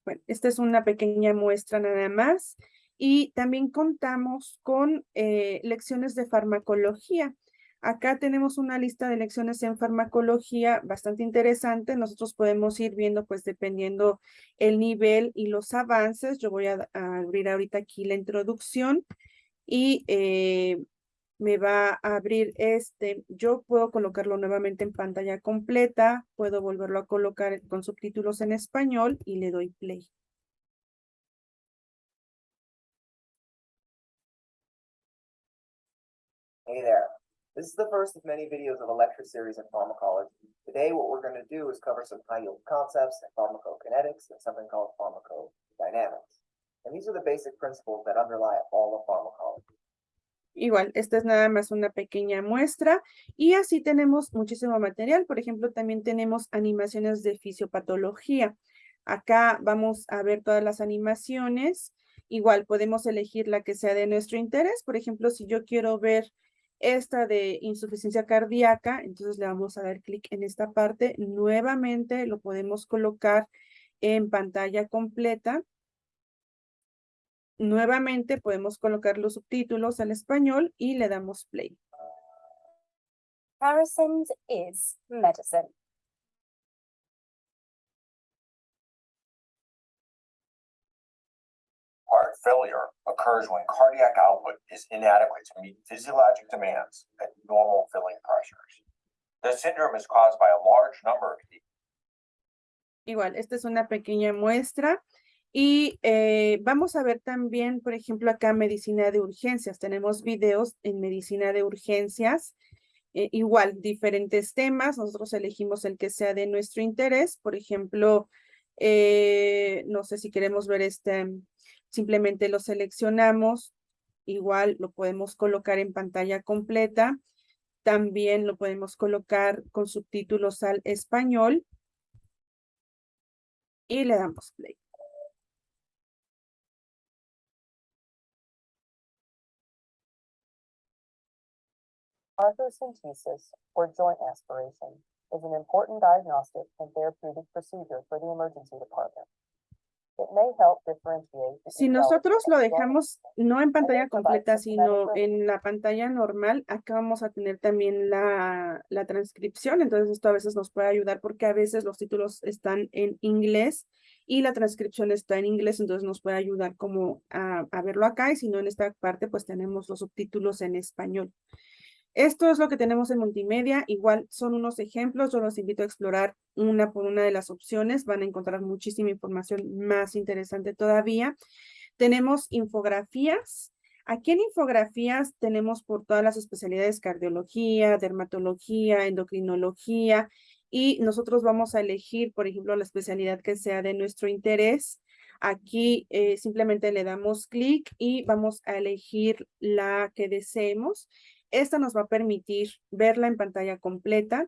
Speaker 2: Bueno, esta es una pequeña muestra nada más. Y también contamos con eh, lecciones de farmacología. Acá tenemos una lista de lecciones en farmacología bastante interesante. Nosotros podemos ir viendo, pues, dependiendo el nivel y los avances. Yo voy a, abrir ahorita aquí la introducción y eh, me va a abrir este. Yo puedo colocarlo nuevamente en pantalla completa, puedo volverlo a colocar con subtítulos en español y le doy play.
Speaker 4: Hey there. This is the first of many videos of a lecture series in pharmacology. Today, what we're going to do is cover some high-yield concepts in pharmacokinetics and something called pharmacodynamics. And these are the basic principles that underlie all of pharmacology.
Speaker 2: Igual, esta es nada más una pequeña muestra y así tenemos muchísimo material. Por ejemplo, también tenemos animaciones de fisiopatología. Acá vamos a ver todas las animaciones. Igual podemos elegir la que sea de nuestro interés. Por ejemplo, si yo quiero ver esta de insuficiencia cardíaca, entonces le vamos a dar clic en esta parte. Nuevamente lo podemos colocar en pantalla completa Nuevamente podemos colocar los subtítulos al español y le damos play.
Speaker 5: Harrison's is medicine.
Speaker 6: Heart failure occurs when cardiac output is inadequate to meet physiologic demands at normal filling pressures. The syndrome is caused by a large number of
Speaker 2: Igual, esta es una pequeña muestra y eh, vamos a ver también, por ejemplo, acá medicina de urgencias. Tenemos videos en medicina de urgencias. Eh, igual, diferentes temas. Nosotros elegimos el que sea de nuestro interés. Por ejemplo, eh, no sé si queremos ver este, simplemente lo seleccionamos. Igual lo podemos colocar en pantalla completa. También lo podemos colocar con subtítulos al español. Y le damos play.
Speaker 3: Or joint aspiration, is an important diagnostic and therapeutic procedure for the emergency department. It may help differentiate
Speaker 2: Si nosotros lo dejamos no en pantalla completa, sino en la pantalla normal, acá vamos a tener también la, la transcripción, entonces esto a veces nos puede ayudar porque a veces los títulos están en inglés y la transcripción está en inglés, entonces nos puede ayudar como a, a verlo acá y si no en esta parte pues tenemos los subtítulos en español. Esto es lo que tenemos en multimedia. Igual son unos ejemplos. Yo los invito a explorar una por una de las opciones. Van a encontrar muchísima información más interesante todavía. Tenemos infografías. Aquí en infografías tenemos por todas las especialidades cardiología, dermatología, endocrinología y nosotros vamos a elegir, por ejemplo, la especialidad que sea de nuestro interés. Aquí eh, simplemente le damos clic y vamos a elegir la que deseemos esta nos va a permitir verla en pantalla completa.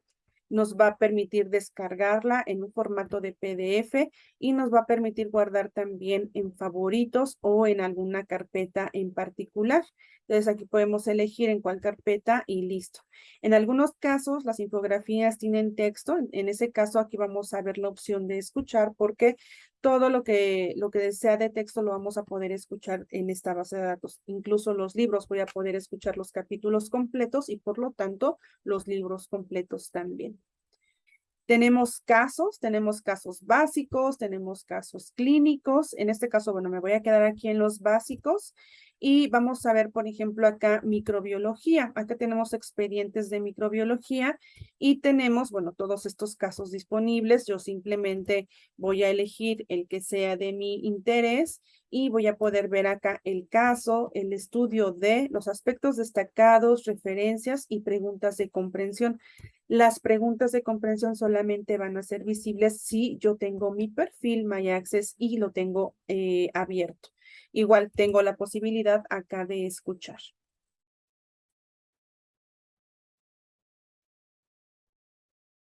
Speaker 2: Nos va a permitir descargarla en un formato de PDF y nos va a permitir guardar también en favoritos o en alguna carpeta en particular. Entonces aquí podemos elegir en cuál carpeta y listo. En algunos casos las infografías tienen texto. En ese caso aquí vamos a ver la opción de escuchar porque todo lo que, lo que sea de texto lo vamos a poder escuchar en esta base de datos. Incluso los libros voy a poder escuchar los capítulos completos y por lo tanto los libros completos también. Tenemos casos, tenemos casos básicos, tenemos casos clínicos. En este caso, bueno, me voy a quedar aquí en los básicos y vamos a ver, por ejemplo, acá microbiología. Acá tenemos expedientes de microbiología y tenemos, bueno, todos estos casos disponibles. Yo simplemente voy a elegir el que sea de mi interés y voy a poder ver acá el caso, el estudio de los aspectos destacados, referencias y preguntas de comprensión. Las preguntas de comprensión solamente van a ser visibles si yo tengo mi perfil MyAccess y lo tengo eh, abierto. Igual tengo la posibilidad acá de escuchar.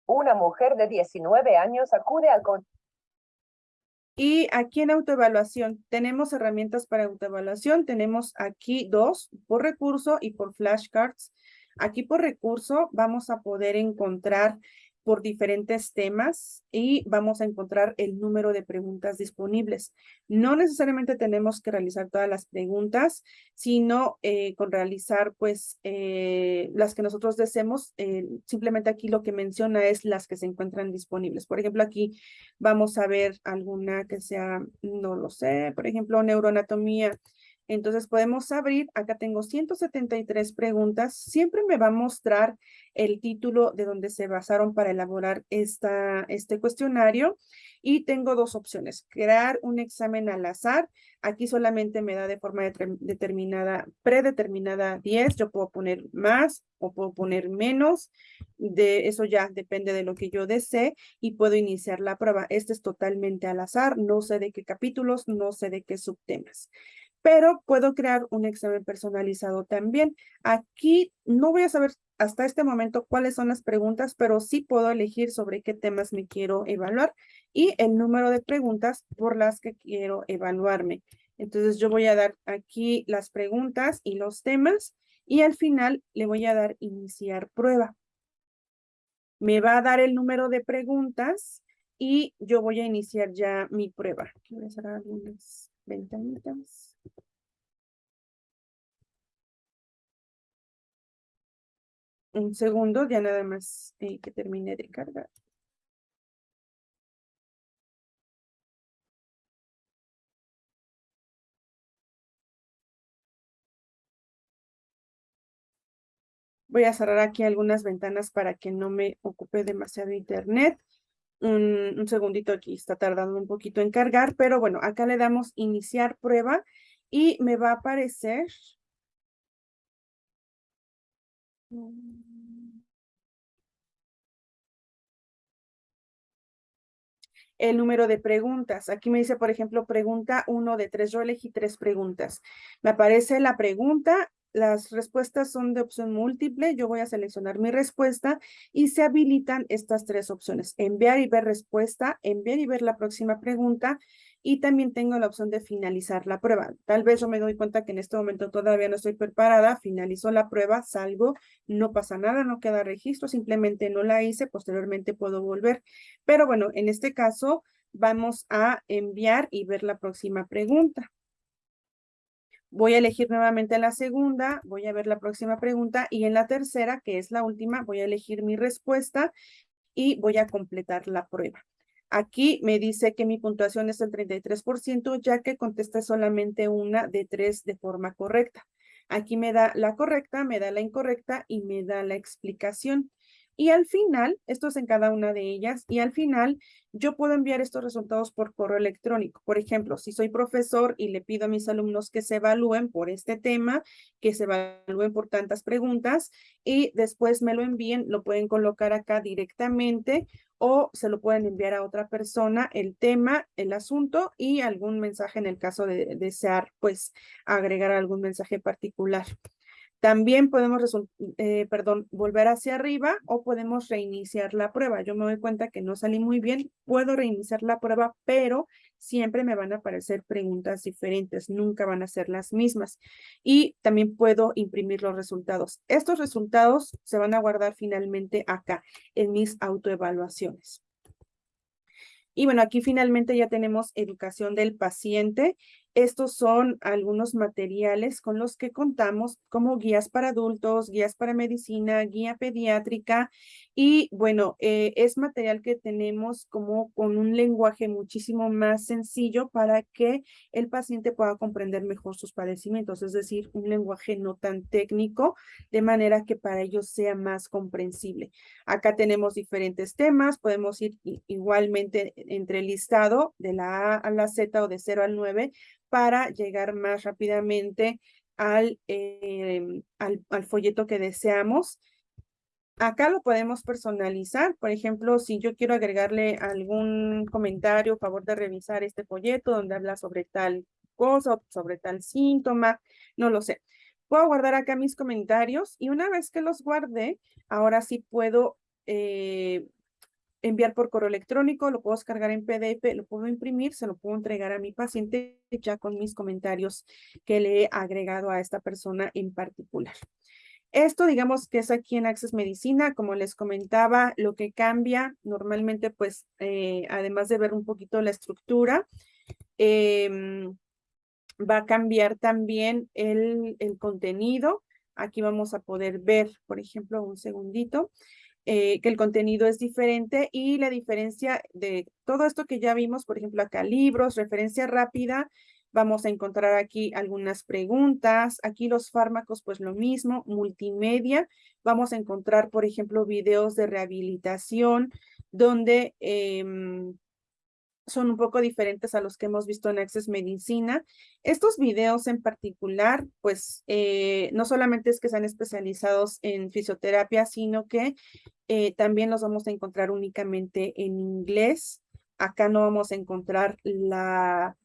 Speaker 3: Una mujer de 19 años acude al con
Speaker 2: Y aquí en autoevaluación tenemos herramientas para autoevaluación. Tenemos aquí dos, por recurso y por flashcards. Aquí por recurso vamos a poder encontrar por diferentes temas y vamos a encontrar el número de preguntas disponibles. No necesariamente tenemos que realizar todas las preguntas, sino eh, con realizar pues eh, las que nosotros deseemos. Eh, simplemente aquí lo que menciona es las que se encuentran disponibles. Por ejemplo, aquí vamos a ver alguna que sea, no lo sé, por ejemplo, neuroanatomía entonces podemos abrir, acá tengo 173 preguntas, siempre me va a mostrar el título de donde se basaron para elaborar esta, este cuestionario. Y tengo dos opciones, crear un examen al azar, aquí solamente me da de forma determinada, predeterminada 10, yo puedo poner más o puedo poner menos, de eso ya depende de lo que yo desee y puedo iniciar la prueba. Este es totalmente al azar, no sé de qué capítulos, no sé de qué subtemas pero puedo crear un examen personalizado también. Aquí no voy a saber hasta este momento cuáles son las preguntas, pero sí puedo elegir sobre qué temas me quiero evaluar y el número de preguntas por las que quiero evaluarme. Entonces yo voy a dar aquí las preguntas y los temas y al final le voy a dar iniciar prueba. Me va a dar el número de preguntas y yo voy a iniciar ya mi prueba. Voy a cerrar algunas ventanitas. Un segundo, ya nada más eh, que termine de cargar. Voy a cerrar aquí algunas ventanas para que no me ocupe demasiado internet. Un, un, segundito aquí, está tardando un poquito en cargar, pero bueno, acá le damos iniciar prueba y me va a aparecer el número de preguntas. Aquí me dice, por ejemplo, pregunta uno de tres. Yo elegí tres preguntas. Me aparece la pregunta, las respuestas son de opción múltiple. Yo voy a seleccionar mi respuesta y se habilitan estas tres opciones. Enviar y ver respuesta, enviar y ver la próxima pregunta y también tengo la opción de finalizar la prueba. Tal vez yo me doy cuenta que en este momento todavía no estoy preparada, finalizo la prueba, salgo, no pasa nada, no queda registro, simplemente no la hice, posteriormente puedo volver. Pero bueno, en este caso vamos a enviar y ver la próxima pregunta. Voy a elegir nuevamente la segunda, voy a ver la próxima pregunta y en la tercera, que es la última, voy a elegir mi respuesta y voy a completar la prueba. Aquí me dice que mi puntuación es el 33%, ya que contesté solamente una de tres de forma correcta. Aquí me da la correcta, me da la incorrecta y me da la explicación. Y al final, esto es en cada una de ellas, y al final yo puedo enviar estos resultados por correo electrónico. Por ejemplo, si soy profesor y le pido a mis alumnos que se evalúen por este tema, que se evalúen por tantas preguntas y después me lo envíen, lo pueden colocar acá directamente o se lo pueden enviar a otra persona el tema, el asunto y algún mensaje en el caso de desear pues agregar algún mensaje particular. También podemos, eh, perdón, volver hacia arriba o podemos reiniciar la prueba. Yo me doy cuenta que no salí muy bien, puedo reiniciar la prueba, pero siempre me van a aparecer preguntas diferentes, nunca van a ser las mismas. Y también puedo imprimir los resultados. Estos resultados se van a guardar finalmente acá, en mis autoevaluaciones. Y bueno, aquí finalmente ya tenemos educación del paciente. Estos son algunos materiales con los que contamos como guías para adultos, guías para medicina, guía pediátrica y bueno, eh, es material que tenemos como con un lenguaje muchísimo más sencillo para que el paciente pueda comprender mejor sus padecimientos, es decir, un lenguaje no tan técnico, de manera que para ellos sea más comprensible. Acá tenemos diferentes temas, podemos ir igualmente entre el listado de la A a la Z o de 0 al 9 para llegar más rápidamente al, em, al, al folleto que deseamos. Acá lo podemos personalizar, por ejemplo, si yo quiero agregarle algún comentario, favor de revisar este folleto donde habla sobre tal cosa, sobre tal síntoma, no lo sé. Puedo guardar acá mis comentarios y una vez que los guardé, ahora sí puedo eh, enviar por correo electrónico, lo puedo descargar en PDF, lo puedo imprimir, se lo puedo entregar a mi paciente ya con mis comentarios que le he agregado a esta persona en particular. Esto, digamos que es aquí en Access Medicina, como les comentaba, lo que cambia normalmente, pues, eh, además de ver un poquito la estructura, em, va a cambiar también el, el contenido. Aquí vamos a poder ver, por ejemplo, un segundito, eh, que el contenido es diferente y la diferencia de todo esto que ya vimos, por ejemplo, acá libros, referencia rápida, Vamos a encontrar aquí algunas preguntas, aquí los fármacos, pues lo mismo, multimedia. Vamos a encontrar, por ejemplo, videos de rehabilitación, donde em, son un poco diferentes a los que hemos visto en Access Medicina. Estos videos en particular, pues eh, no solamente es que sean especializados en fisioterapia, sino que eh, también los vamos a encontrar únicamente en inglés. Acá no vamos a encontrar la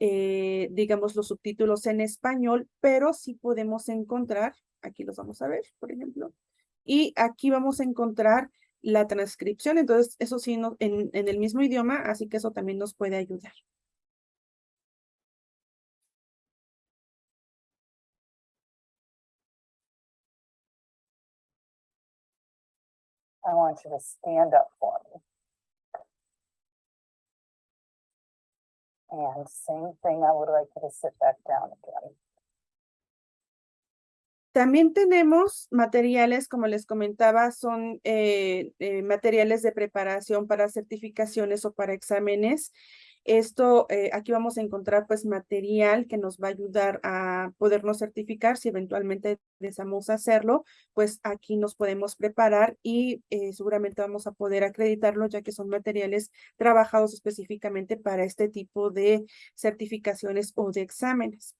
Speaker 2: eh, digamos, los subtítulos en español, pero sí podemos encontrar, aquí los vamos a ver, por ejemplo, y aquí vamos a encontrar la transcripción, entonces eso sí no, en, en el mismo idioma, así que eso también nos puede ayudar.
Speaker 3: I want you to stand up for me. And same thing, I would like you to sit back down again.
Speaker 2: También tenemos materiales, como les comentaba, son eh, eh, materiales de preparación para certificaciones o para exámenes. Esto, eh, aquí vamos a encontrar pues material que nos va a ayudar a podernos certificar si eventualmente deseamos hacerlo, pues aquí nos podemos preparar y seguramente vamos a poder acreditarlo ya que son materiales trabajados específicamente para este tipo de certificaciones o de exámenes.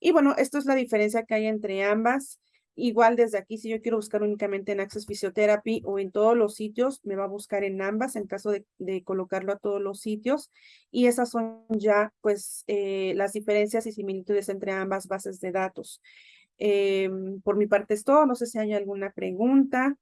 Speaker 2: Y bueno, esto es la diferencia que hay entre ambas. Igual desde aquí, si yo quiero buscar únicamente en Access Physiotherapy o en todos los sitios, me va a buscar en ambas en caso de, colocarlo a todos los sitios. Y esas son ya, pues, eh, las diferencias y similitudes entre ambas bases de datos. Em, por mi parte es todo. No sé si hay alguna pregunta.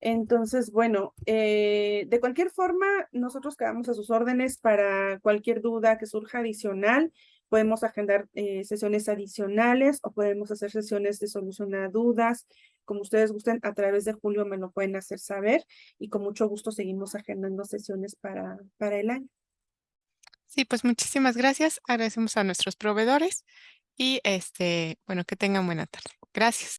Speaker 2: Entonces, bueno, eh, de cualquier forma, nosotros quedamos a sus órdenes para cualquier duda que surja adicional. Podemos agendar eh, sesiones adicionales o podemos hacer sesiones de solución a dudas. Como ustedes gusten, a través de Julio me lo pueden hacer saber y con mucho gusto seguimos agendando sesiones para, para el año.
Speaker 1: Sí, pues muchísimas gracias. Agradecemos a nuestros proveedores y este, bueno, que tengan buena tarde. Gracias.